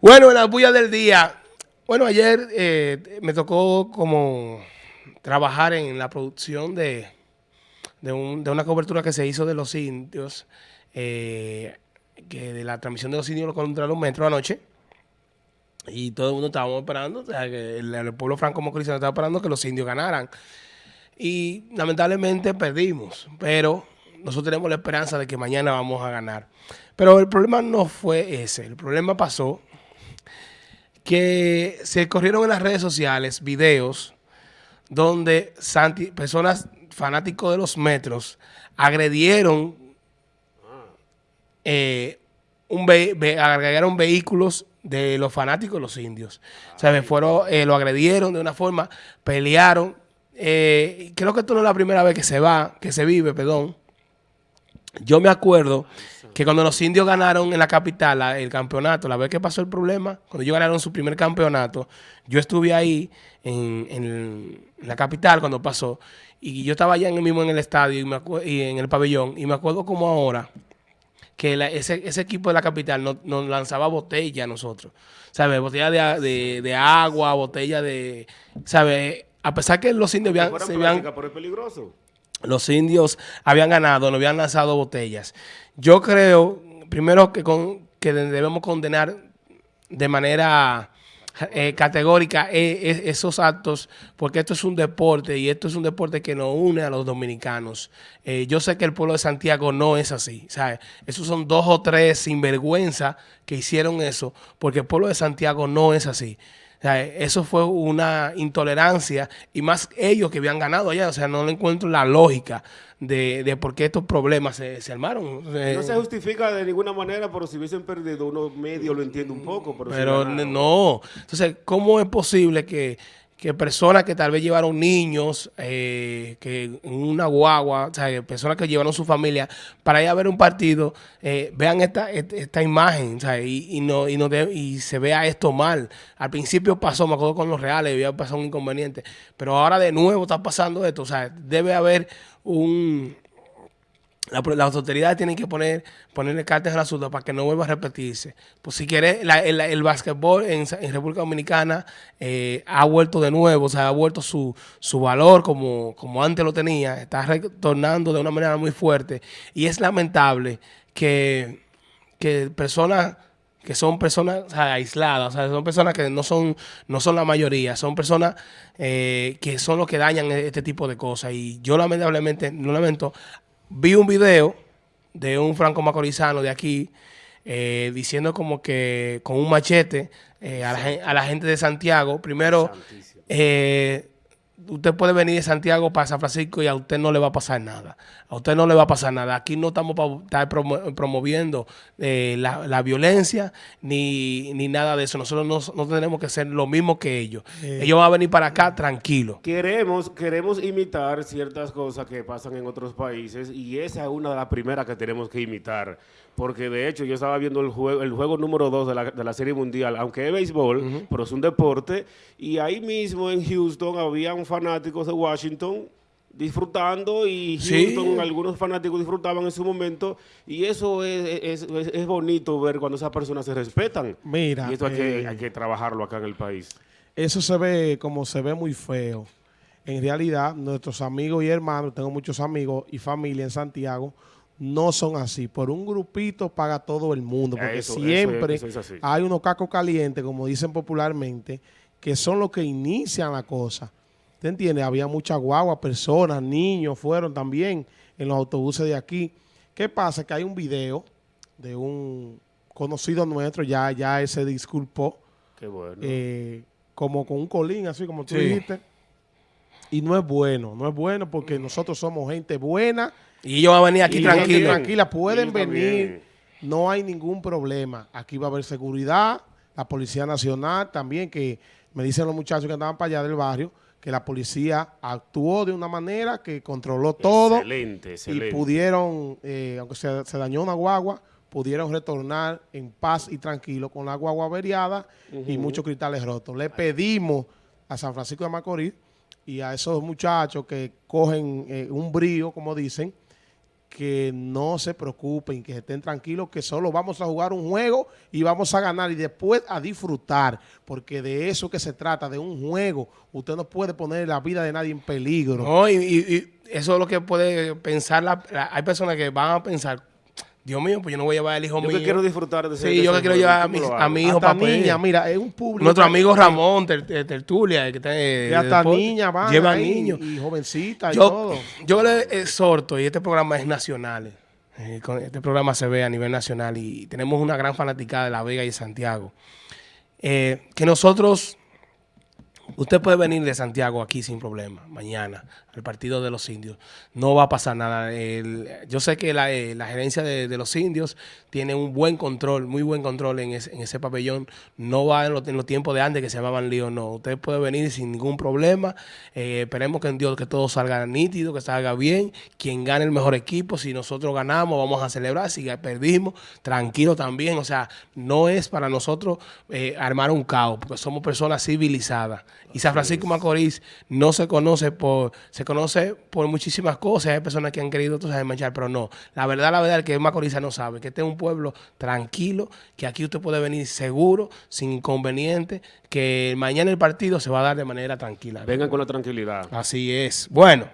Bueno, en la bulla del día. Bueno, ayer eh, me tocó como trabajar en la producción de, de, un- una cobertura que se hizo de los indios, eh, que de la transmisión de los indios contra los metros anoche. Y todo el mundo estábamos esperando, o sea, que el, pueblo franco mocorizano estaba esperando que los indios ganaran. Y lamentablemente perdimos, pero nosotros tenemos la esperanza de que mañana vamos a ganar. Pero el problema no fue ese, el problema pasó que se corrieron en las redes sociales videos donde Santi- personas fanáticos de los metros agredieron eh, un ve- ve- agregaron vehículos de los fanáticos de los indios. O sea, fueron, eh, lo agredieron de una forma, pelearon. Eh, creo que esto no es la primera vez que se va, que se vive, perdón. Yo me acuerdo que cuando los indios ganaron en la capital la- el campeonato, la vez que pasó el problema, cuando ellos ganaron su primer campeonato, yo estuve ahí en, en la capital cuando pasó, y yo estaba allá en el mismo en el estadio y, me acu- y en el pabellón, y me acuerdo como ahora que la- ese, ese equipo de la capital no- nos lanzaba botella a nosotros, ¿sabes? Botella de, de- de agua, botella de, ¿sabes? A pesar que los indios habían, se habían- práctica, pero es peligroso. Los indios habían ganado, no habían lanzado botellas. Yo creo, primero, que, que debemos condenar de manera eh, categórica eh, esos actos, porque esto es un deporte y esto es un deporte que nos une a los dominicanos. Eh, yo sé que el pueblo de Santiago no es así, ¿sabes? Esos son dos o tres sinvergüenza que hicieron eso, porque el pueblo de Santiago no es así. O sea, eso fue una intolerancia y más ellos que habían ganado allá. O sea, no le encuentro la lógica de, de por qué estos problemas se, se armaron. No se justifica de ninguna manera, pero si hubiesen perdido uno medio lo entiendo un poco. Pero, no. Entonces, ¿cómo es posible que, que personas que tal vez llevaron niños, eh, que una guagua, o sea, personas que llevaron su familia para ir a ver un partido, eh, vean esta, esta imagen, o sea, y, y no, y, no de- y se vea esto mal? Al principio pasó, me acuerdo con los reales, había pasado un inconveniente, pero ahora de nuevo está pasando esto, o sea, debe haber un... La- las autoridades tienen que poner ponerle cartas la asunto para que no vuelva a repetirse. Pues si quieres, el, el básquetbol en, República Dominicana eh, ha vuelto de nuevo, o sea, ha vuelto su, su valor como, como antes lo tenía, está retornando de una manera muy fuerte. Y es lamentable que, que personas que son personas aisladas, o sea, son personas que no son, no son la mayoría, son personas eh, que son los que dañan este tipo de cosas. Y yo lamentablemente, no lamento, vi un video de un franco macorizano de aquí eh, diciendo como que con un machete eh, a, la, a la gente de Santiago, primero, eh, usted puede venir de Santiago para San Francisco y a usted no le va a pasar nada. A usted no le va a pasar nada. Aquí no estamos para estar promo- promoviendo eh, la, la violencia ni, ni nada de eso. Nosotros no, no tenemos que ser lo mismo que ellos. Ellos van a venir para acá tranquilos. Queremos, queremos imitar ciertas cosas que pasan en otros países y esa es una de las primeras que tenemos que imitar. Porque de hecho yo estaba viendo el juego, el juego número 2 de la, de la Serie Mundial, aunque es béisbol, pero es un deporte, y ahí mismo en Houston habían fanáticos de Washington disfrutando y Sí. Houston, algunos fanáticos disfrutaban en su momento y eso es, es, es- es bonito ver cuando esas personas se respetan. Mira, y hay, que, eh, hay que trabajarlo acá en el país. Eso se ve como se ve muy feo. En realidad, nuestros amigos y hermanos, tengo muchos amigos y familia en Santiago, no son así. Por un grupito paga todo el mundo, porque Eso, siempre eso hay unos cacos calientes, como dicen popularmente, que son los que inician la cosa. ¿Te entiendes? Había mucha guagua, personas, niños fueron también en los autobuses de aquí. ¿Qué pasa? Que hay un video de un conocido nuestro, ya, ya él se disculpó, Qué bueno. eh, como con un colín, así como tú Sí. dijiste. Y no es bueno, no es bueno porque nosotros somos gente buena Y ellos van a venir aquí tranquilos. tranquila. Pueden venir, no hay ningún problema. Aquí va a haber seguridad, la Policía Nacional también, que me dicen los muchachos que andaban para allá del barrio, que la policía actuó de una manera que controló todo Excelente, excelente. y pudieron, eh, aunque se, se dañó una guagua, pudieron retornar en paz y tranquilo con la guagua averiada y muchos cristales rotos. Le pedimos a San Francisco de Macorís y a esos muchachos que cogen eh, un brío, como dicen, que no se preocupen, que estén tranquilos, que solo vamos a jugar un juego y vamos a ganar y después a disfrutar, porque de eso que se trata, de un juego. Usted no puede poner la vida de nadie en peligro. No, y, eso es lo que puede pensar, la- hay personas que van a pensar, Dios mío, pues yo no voy a llevar al hijo Yo mío. que quiero disfrutar de ese Sí, de yo que quiero llevar a ¿cómo mi, lo a mi hijo niña, mira, es un público. Nuestro amigo Ramón Ter- Ter- Tertulia, que, está, eh, Que de hasta van llevan ahí, niños. y jovencitas y Yo, todo. yo le exhorto, y este programa es nacional, eh, este programa se ve a nivel nacional y tenemos una gran fanaticada de La Vega y de Santiago. Eh, que nosotros, usted puede venir de Santiago aquí sin problema, mañana, al partido de los indios. No va a pasar nada. Yo sé que la, eh, gerencia de, los indios tiene un buen control, muy buen control en ese, pabellón. No va en, los- en los tiempos de antes que se llamaban lío, no. Usted puede venir sin ningún problema. Eh, esperemos que en Dios que todo salga nítido, que salga bien. Quien gane el mejor equipo, si nosotros ganamos, vamos a celebrar. Si perdimos, tranquilo también. O sea, no es para nosotros eh, armar un caos, porque somos personas civilizadas. Y San Francisco Macorís no se conoce por, se conoce por muchísimas cosas. Hay personas que han querido tú sabes, manchar, pero no. La verdad, la verdad, el que es Macorís no sabe que este es un pueblo tranquilo, que aquí usted puede venir seguro, sin inconveniente, que mañana el partido se va a dar de manera tranquila. Vengan con la tranquilidad. Así es. Bueno.